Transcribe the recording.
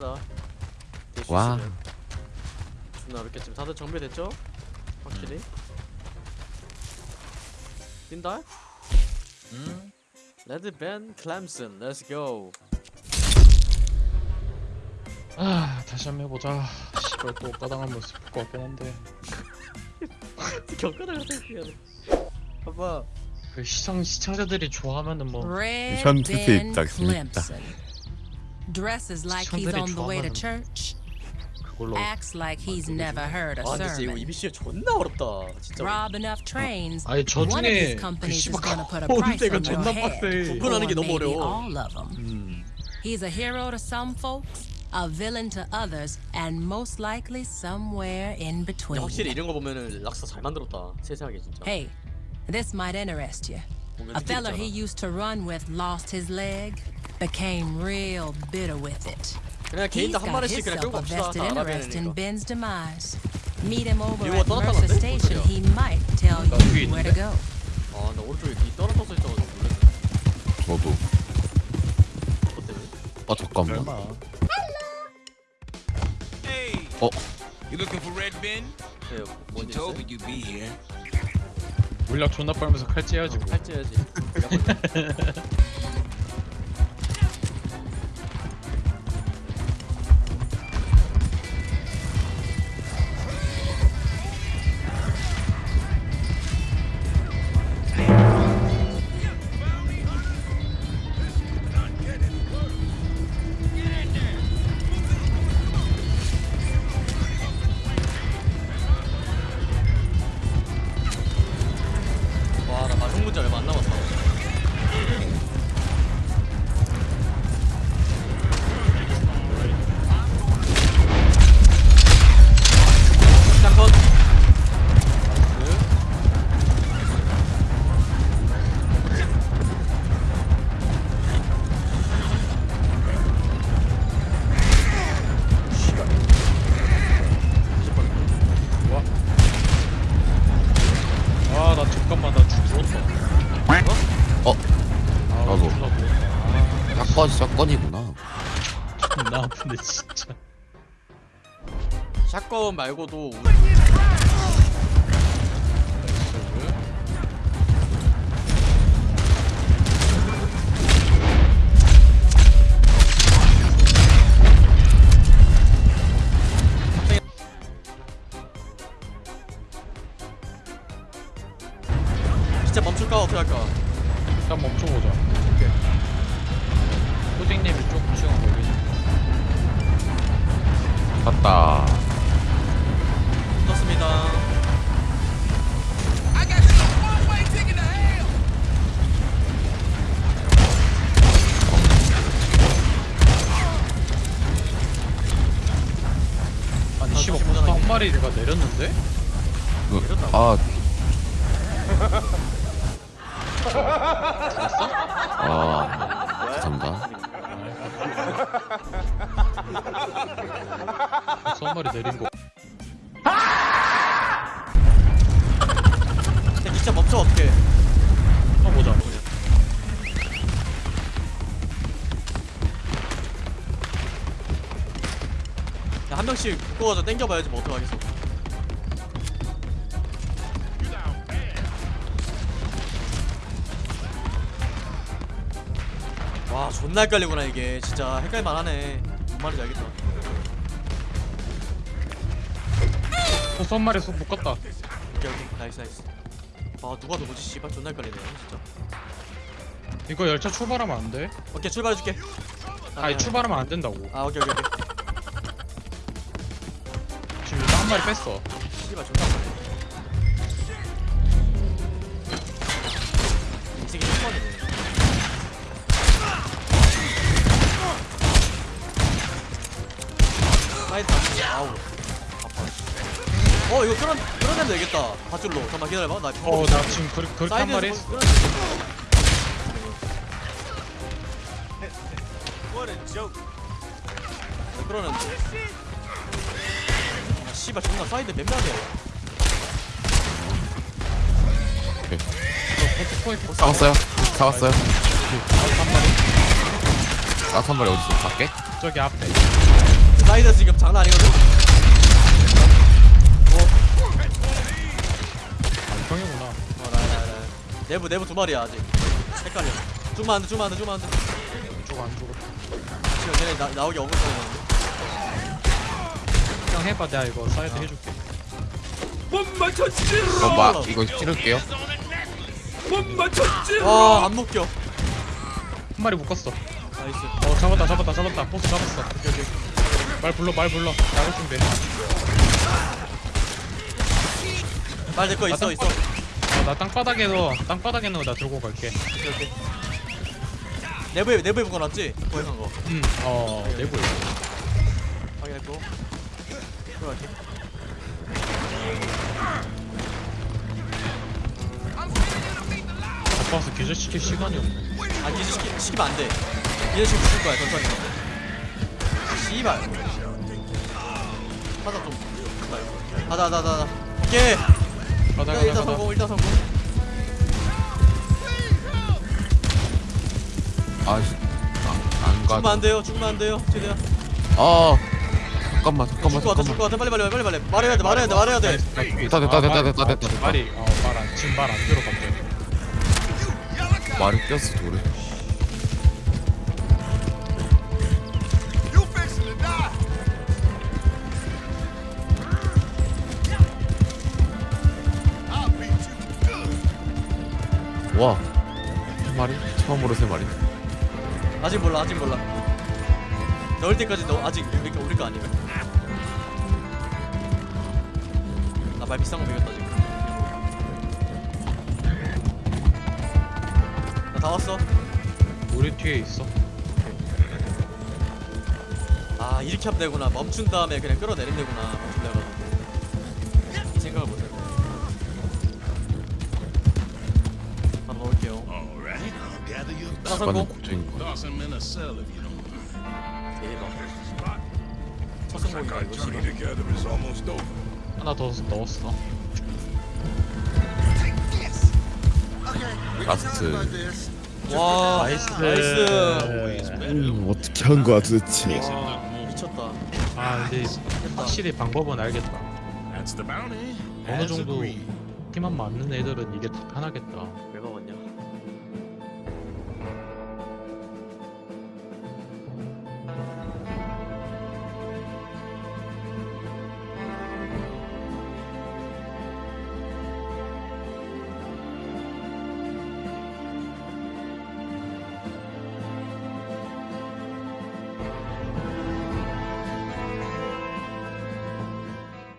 와. 와. 존나 어렵겠지만 다들 정비됐죠? 확실히. 뛴다? 음. 레드 벤 클램슨, 렛츠 고. 아 다시 한번 해보자. 씨발 또 까당한 모습 볼것 같긴 한데. 겪어나가 생각해. 봐봐. 그 시청 시청자들이 좋아하면은 뭐 Red 현투 Ben 입장 재밌다. Clemson. Dresses like he's 시청자들이 on the way to 좋아하는 church. 그걸로 Acts like he's never heard a 아 근데 진짜 이거 sermon. EBC 존나 어렵다. 진짜. Rob enough trains. 아니 저 One of 중에 these 그 companies is 씨발 gonna put a 가온 price 데가 on your 존나 head. 빡세. 구분하는 게 Or 너무 maybe 어려워. all of them. 음. He's a hero to some folks, a villain to others, and most likely somewhere in 근데 between. 확실히 이런 거 보면은 락사 잘 만들었다. 세세하게 진짜. Hey, this might interest you. 보면 A fella 느낌 he 있잖아. used to run with lost his leg, became real bitter with it. 그냥 He's 개인당 한 got 마리씩 그냥 himself 끌고 a 갑시다. vested 다 interest in 알아내니까. Ben's demise. Meet him over 이거 at 떠났다는데? Mercer Station. 어떡해요? He might tell 나 위에 you where to 있는데? go. 아, 나 오른쪽에 니 떨어져서 있어가지고 놀랐네. 저도 그것 때문에. 아 잠깐만 얼마? Hey. 어? You looking for Red Ben? 네, He 뭔지 told me 있어요? you'd be here. 물약 존나 빨면서 칼찌해가지고 팔찌해야지. 샷건 말고도 진짜 멈출까 어떻게 할까? 일단 멈춰보자. 호딩님이 조금 시간 걸리지. 갔다 떴습니다. 씨발 벌써 이게. 한 마리 가 내렸는데? 그, 아 아, 죄송합니다. 벌써 한 마리 내린 거. 근데 진짜 멈춰 어떻게? 한번 보자. 명씩 묶어가지고 땡겨봐야지 뭐 어떡하겠어. 와 존나 헷갈리구나 이게 진짜 헷갈릴만 하네. 뭔 말인지 알겠다. 한 마리 못 갔다. 오케이 오케이 nice nice. 아 누가 누구지 씨발 존나 헷갈리네 진짜. 이거 열차 출발하면 안 돼? 오케이 출발해줄게. 아니 출발하면 안 된다고. 아 오케이 오케이 오케이. 한 마리 뺐어. 씨발 존나. 이 아우. 어 이거 끌어 끌어내면 되겠다. 밧줄로. 잠깐만 기다려봐. 나어나 지금 그, 그렇게 한 마리 사이드에서 했어. 끌어내 What a joke. 끌어내는데? 아 씨발 존나 사이드 포인트 잡았어요 잡았어요 나한 마리 어딨어 밖에? 저기 앞에. 사이드 지금 장난 아니거든. 아 형이구나 어, 나, 나, 나. 내부 내부 두 마리야 아직. 헷갈려. 좀만 안 돼, 좀만 안 돼, 좀만 안 돼. 이쪽 안 죽어 지금 걔네 나, 나오기 어긋 거는데. 형 해봐 내가 이거 사이드 해줄게 어, 마, 이거 찌를게요. 와, 안 묶여. 한 마리 묶었어 nice. 어 잡았다 잡았다 잡았다 보스 잡았어 오케이 오케이 말 불러 말 불러 나갈 준비 말 내거 있어, 아, 있어. 어, 나 땅바닥에서 땅바닥에 있는 거나 들고 갈게 오케이, 오케이. 내부에 내부에 묶어놨지? 고액한 거. 음어 내부에 확인했고. 들어갈게. 바빠서 기절시킬 시간이 없네 아, 기지 시키, 시키면 안 돼. 기지 시키면 죽을 거야, 천천히. 씨발. 하자 좀. 하자, 하자, 하자. 오케이. 일단, 가다 일단 가다 성공, 일단 성공. 아, 씨. 아, 안 가. 죽으면 안 돼요, 죽으면 안 돼요. 최대한. 아, 잠깐만, 잠깐만, 죽을 것 같아, 잠깐만. 죽을 것 같아. 빨리, 빨리, 빨리, 빨리. 말해야 돼, 말해야 돼, 말해야 돼. 됐다, 됐다, 됐다, 됐다, 됐다, 됐다. 말이 어말안 지금 말안 들어 갑자기 말이 꼈어, 돌에. You fixing to die. I'll beat you good. 와, 세 마리? 처음으로 세 마리. 아직 몰라, 아직 몰라. 넣을 때까지 너 아직 우리 거 우리 거 아니야. 말 비싼 거 먹였다 지금. 나다 왔어. 우리 뒤에 있어 아 이렇게 하면 되구나. 멈춘 다음에 그냥 끌어내리면 되구나. 멈춘 이 생각을 못했네. 바로 넣을게요. 맞는 성공. 대박. 첫 성공이다 이거 하나 더 넣었어 Last. 와 nice nice. 음, 어떻게 한 거야, 도대체. 미쳤다. 아 근데 확실히 방법은 알겠다 That's the bounty. 어느 정도. 힘만 맞는 애들은 이게 더 편하겠다 내가